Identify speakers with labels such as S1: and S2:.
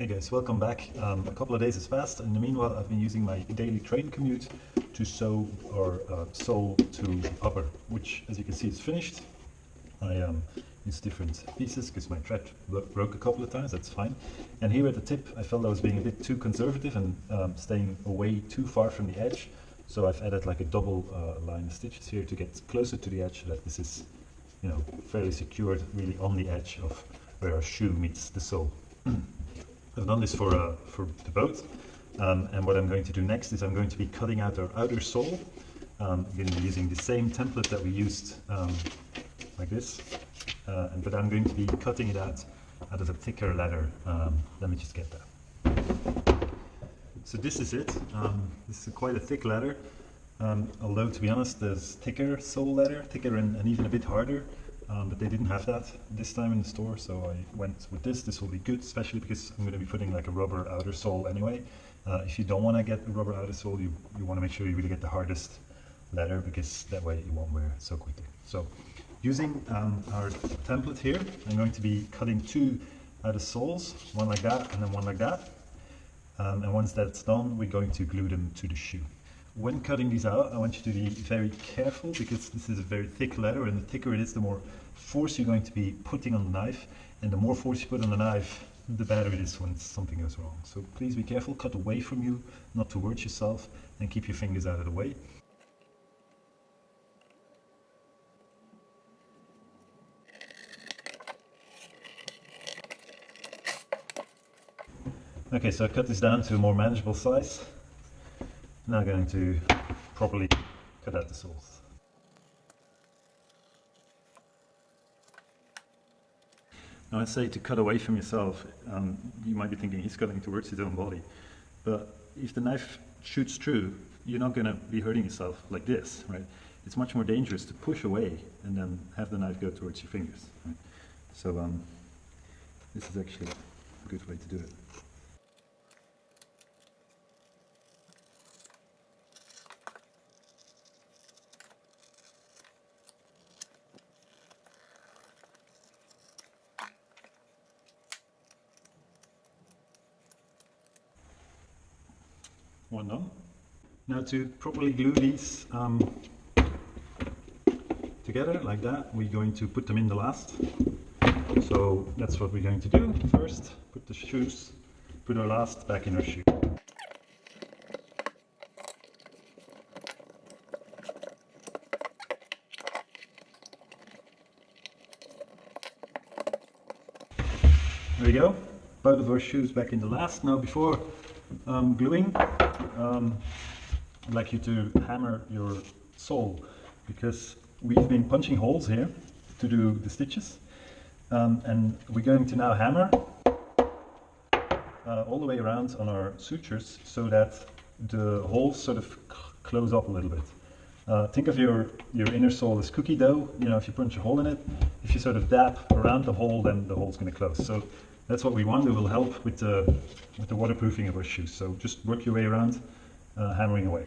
S1: Hey guys, welcome back. Um, a couple of days passed. In the meanwhile, I've been using my daily train commute to sew or uh, sole to upper, which as you can see is finished. I um, use different pieces because my thread broke a couple of times, that's fine. And here at the tip, I felt I was being a bit too conservative and um, staying away too far from the edge. So I've added like a double uh, line of stitches here to get closer to the edge so that this is, you know, fairly secured really on the edge of where our shoe meets the sole. I've done this for, uh, for the boat. Um, and what I'm going to do next is I'm going to be cutting out our outer sole. Um, I'm going to be using the same template that we used um, like this. Uh, and, but I'm going to be cutting it out out of a thicker leather. Um, let me just get that. So this is it. Um, this is quite a thick leather. Um, although to be honest, there's thicker sole leather, thicker and, and even a bit harder. Um, but they didn't have that this time in the store, so I went with this. This will be good, especially because I'm going to be putting like a rubber outer sole anyway. Uh, if you don't want to get a rubber outer sole, you, you want to make sure you really get the hardest leather because that way it won't wear so quickly. So using um, our template here, I'm going to be cutting two outer soles, one like that and then one like that. Um, and once that's done, we're going to glue them to the shoe. When cutting these out, I want you to be very careful because this is a very thick leather and the thicker it is, the more force you're going to be putting on the knife. And the more force you put on the knife, the better it is when something goes wrong. So please be careful, cut away from you, not towards yourself, and keep your fingers out of the way. Okay, so I cut this down to a more manageable size. Now going to properly cut out the soles. Now I say to cut away from yourself, um, you might be thinking he's cutting towards his own body, but if the knife shoots through, you're not going to be hurting yourself like this, right? It's much more dangerous to push away and then have the knife go towards your fingers. Right? So um, this is actually a good way to do it. One done. Now to properly glue these um, together like that, we're going to put them in the last. So that's what we're going to do. First, put the shoes, put our last back in our shoe. There we go. Both of our shoes back in the last. Now before um, gluing, um, I'd like you to hammer your sole because we've been punching holes here to do the stitches um, and we're going to now hammer uh, all the way around on our sutures so that the holes sort of close up a little bit. Uh, think of your, your inner sole as cookie dough, you know, if you punch a hole in it, if you sort of dab around the hole, then the hole's going to close. So that's what we want. It will help with the, with the waterproofing of our shoes. So just work your way around, uh, hammering away.